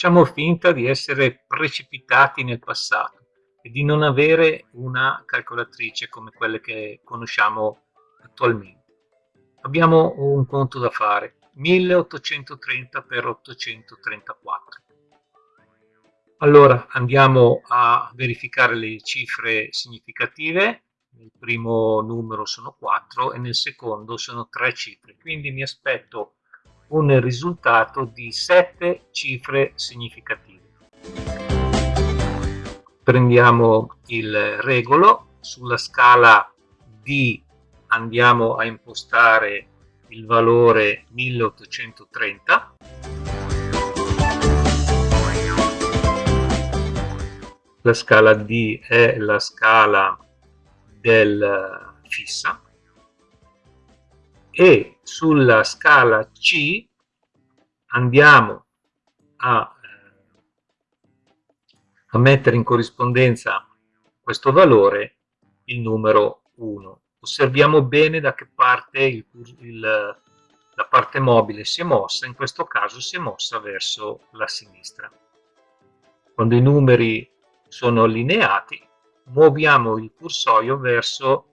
Facciamo finta di essere precipitati nel passato e di non avere una calcolatrice come quelle che conosciamo attualmente. Abbiamo un conto da fare, 1830 per 834. Allora andiamo a verificare le cifre significative, nel primo numero sono 4 e nel secondo sono 3 cifre, quindi mi aspetto un risultato di 7 cifre significative. Prendiamo il regolo, sulla scala D andiamo a impostare il valore 1830 la scala D è la scala del fissa. E sulla scala C andiamo a, a mettere in corrispondenza questo valore il numero 1. Osserviamo bene da che parte il, il, la parte mobile si è mossa, in questo caso si è mossa verso la sinistra. Quando i numeri sono allineati, muoviamo il cursorio verso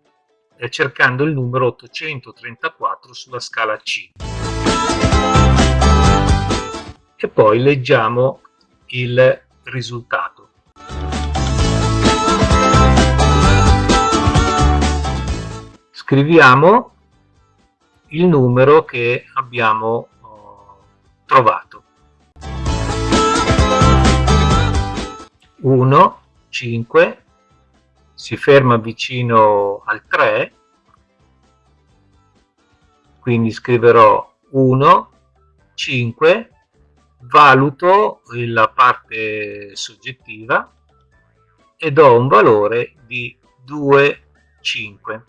eh, cercando il numero 834 sulla scala C. E poi leggiamo il risultato. Scriviamo il numero che abbiamo oh, trovato. 1, 5, si ferma vicino al 3, quindi scriverò 1, 5, valuto la parte soggettiva e do un valore di 2, 5.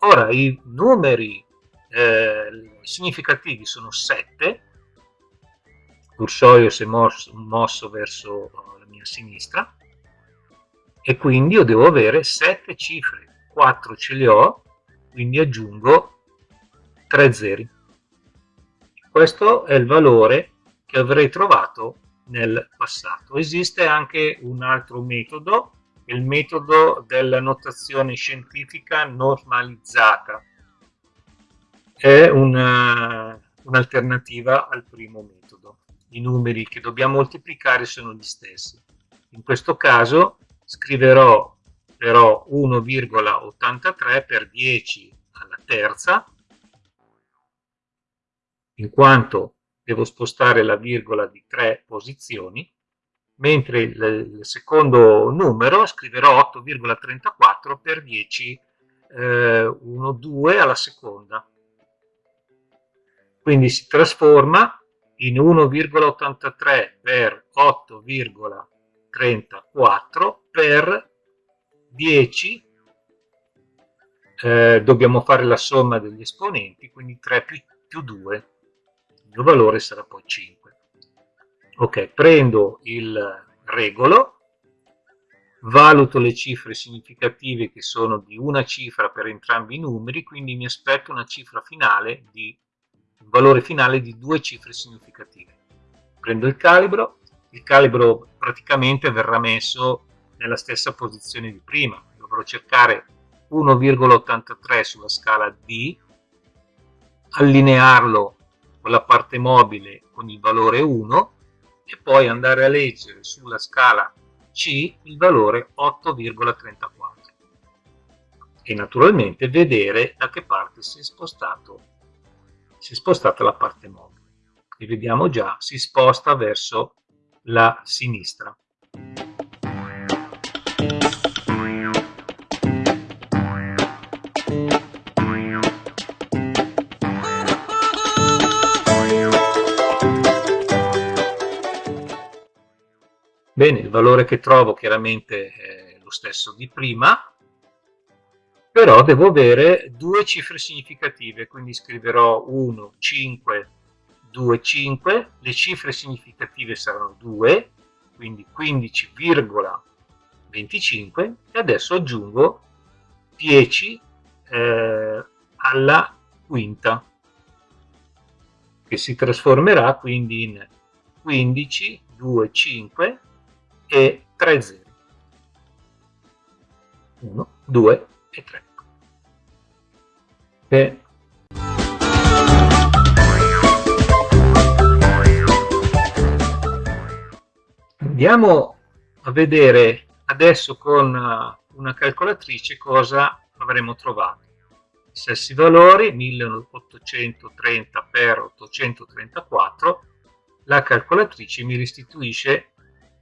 Ora i numeri eh, significativi sono 7, il cursorio si è mosso, mosso verso la mia sinistra, e quindi io devo avere 7 cifre, 4 ce le ho, quindi aggiungo 3 zeri. Questo è il valore che avrei trovato nel passato. Esiste anche un altro metodo, il metodo della notazione scientifica normalizzata. È un'alternativa un al primo metodo. I numeri che dobbiamo moltiplicare sono gli stessi. In questo caso scriverò però 1,83 per 10 alla terza, in quanto devo spostare la virgola di 3 posizioni, mentre il, secondo numero scriverò 8,34 per 10, eh, 1, 2 alla seconda. Quindi si trasforma in 1,83 per 8,34 34 per 10 eh, dobbiamo fare la somma degli esponenti quindi 3 più, più 2 il valore sarà poi 5 ok prendo il regolo valuto le cifre significative che sono di una cifra per entrambi i numeri quindi mi aspetto una cifra finale di un valore finale di due cifre significative prendo il calibro il calibro praticamente verrà messo nella stessa posizione di prima. Dovrò cercare 1,83 sulla scala D, allinearlo con la parte mobile con il valore 1 e poi andare a leggere sulla scala C il valore 8,34 e naturalmente vedere da che parte si è, spostato, si è spostata la parte mobile. E vediamo già, si sposta verso la sinistra. Bene, il valore che trovo chiaramente è lo stesso di prima, però devo avere due cifre significative, quindi scriverò 1, 5, 2, 5, le cifre significative saranno 2, quindi 15,25 e adesso aggiungo 10 eh, alla quinta che si trasformerà quindi in 15, 2, 5 e 3 0. 1, 2 e 3. E Andiamo a vedere adesso con uh, una calcolatrice cosa avremo trovato. I stessi valori, 1830 per 834, la calcolatrice mi restituisce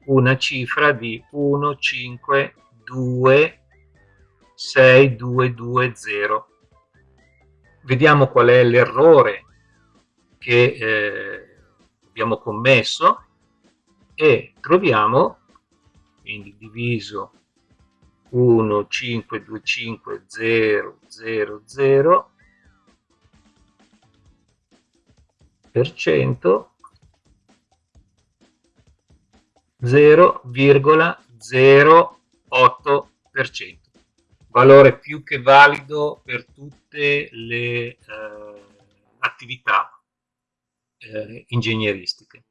una cifra di 1, 5, 2, 6, 2, 2, 0. Vediamo qual è l'errore che eh, abbiamo commesso e troviamo quindi diviso 1 5 2 5 0 0 0 per cento 0,08% valore più che valido per tutte le eh, attività eh, ingegneristiche